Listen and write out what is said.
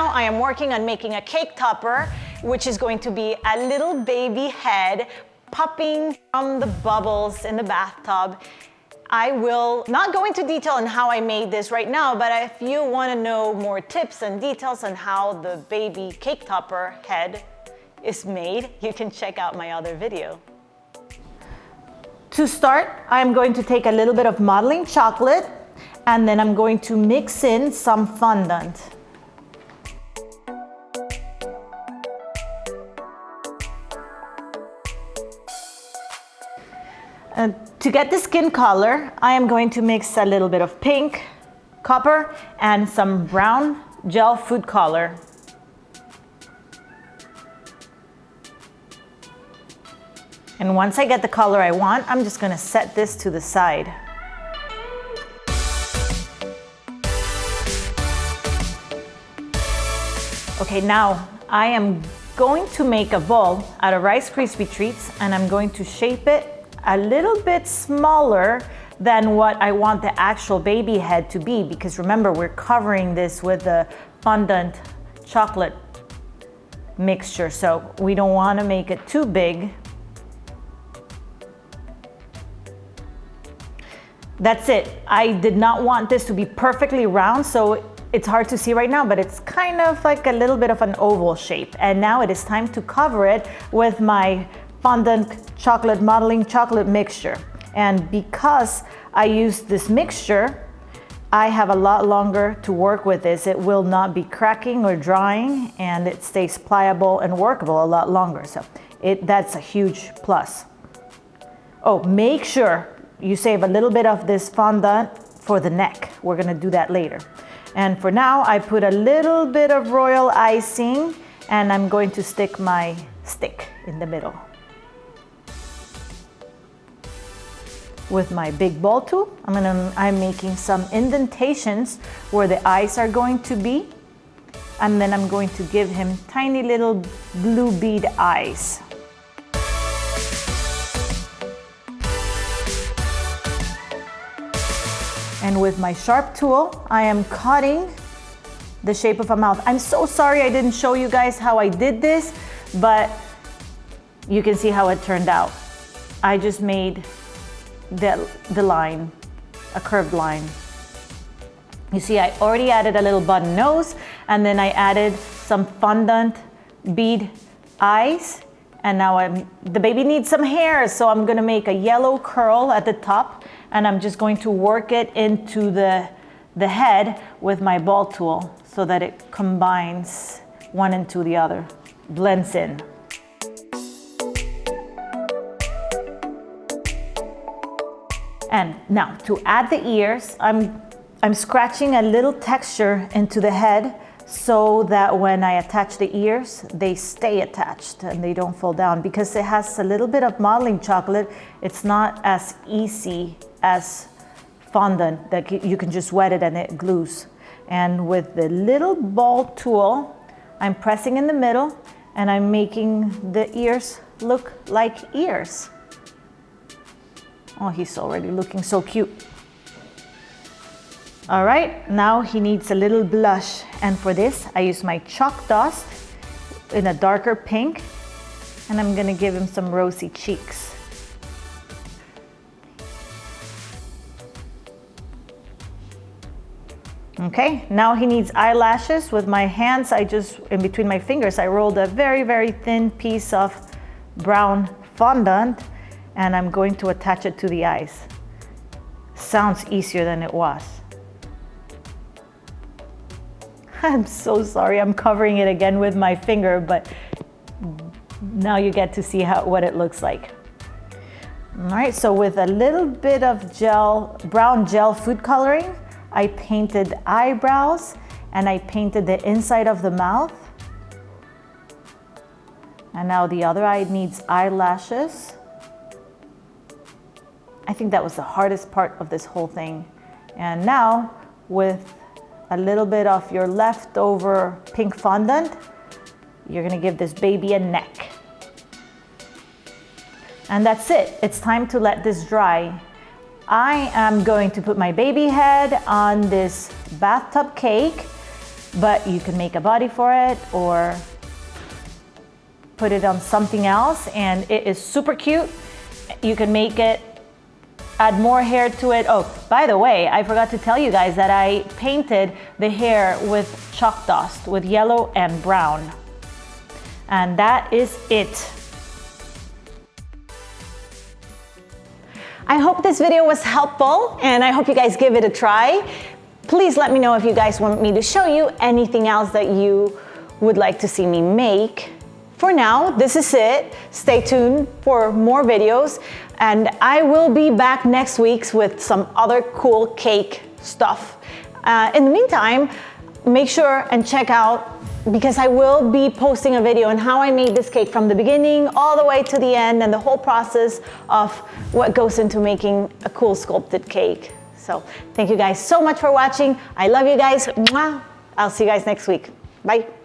now I am working on making a cake topper, which is going to be a little baby head popping from the bubbles in the bathtub. I will not go into detail on how I made this right now, but if you wanna know more tips and details on how the baby cake topper head is made, you can check out my other video. To start, I'm going to take a little bit of modeling chocolate and then I'm going to mix in some fondant. And to get the skin color, I am going to mix a little bit of pink, copper, and some brown gel food color. And once I get the color I want, I'm just gonna set this to the side. Okay, now I am going to make a ball out of Rice Krispie treats and I'm going to shape it a little bit smaller than what I want the actual baby head to be because remember we're covering this with the fondant chocolate mixture so we don't want to make it too big That's it. I did not want this to be perfectly round, so it's hard to see right now, but it's kind of like a little bit of an oval shape. And now it is time to cover it with my fondant chocolate modeling chocolate mixture. And because I use this mixture, I have a lot longer to work with this. It will not be cracking or drying and it stays pliable and workable a lot longer. So it, that's a huge plus. Oh, make sure you save a little bit of this fondant for the neck. We're gonna do that later. And for now, I put a little bit of royal icing and I'm going to stick my stick in the middle. With my big ball tool, I'm, gonna, I'm making some indentations where the eyes are going to be. And then I'm going to give him tiny little blue bead eyes. And with my sharp tool, I am cutting the shape of a mouth. I'm so sorry I didn't show you guys how I did this, but you can see how it turned out. I just made the, the line, a curved line. You see, I already added a little button nose, and then I added some fondant bead eyes, and now I'm, the baby needs some hair, so I'm gonna make a yellow curl at the top and I'm just going to work it into the, the head with my ball tool so that it combines one into the other, blends in. And now to add the ears, I'm, I'm scratching a little texture into the head so that when I attach the ears, they stay attached and they don't fall down. Because it has a little bit of modeling chocolate, it's not as easy as fondant that you can just wet it and it glues. And with the little ball tool, I'm pressing in the middle and I'm making the ears look like ears. Oh, he's already looking so cute. All right, now he needs a little blush. And for this, I use my chalk dust in a darker pink, and I'm gonna give him some rosy cheeks. Okay, now he needs eyelashes. With my hands, I just, in between my fingers, I rolled a very, very thin piece of brown fondant, and I'm going to attach it to the eyes. Sounds easier than it was. I'm so sorry, I'm covering it again with my finger, but now you get to see how, what it looks like. All right, so with a little bit of gel, brown gel food coloring, I painted eyebrows and I painted the inside of the mouth. And now the other eye needs eyelashes. I think that was the hardest part of this whole thing. And now with a little bit of your leftover pink fondant, you're gonna give this baby a neck. And that's it. It's time to let this dry. I am going to put my baby head on this bathtub cake but you can make a body for it or put it on something else and it is super cute. You can make it add more hair to it. Oh, by the way, I forgot to tell you guys that I painted the hair with chalk dust, with yellow and brown. And that is it. I hope this video was helpful and I hope you guys give it a try. Please let me know if you guys want me to show you anything else that you would like to see me make. For now, this is it. Stay tuned for more videos and I will be back next week with some other cool cake stuff. Uh, in the meantime, make sure and check out because I will be posting a video on how I made this cake from the beginning all the way to the end and the whole process of what goes into making a cool sculpted cake. So thank you guys so much for watching. I love you guys. I'll see you guys next week. Bye.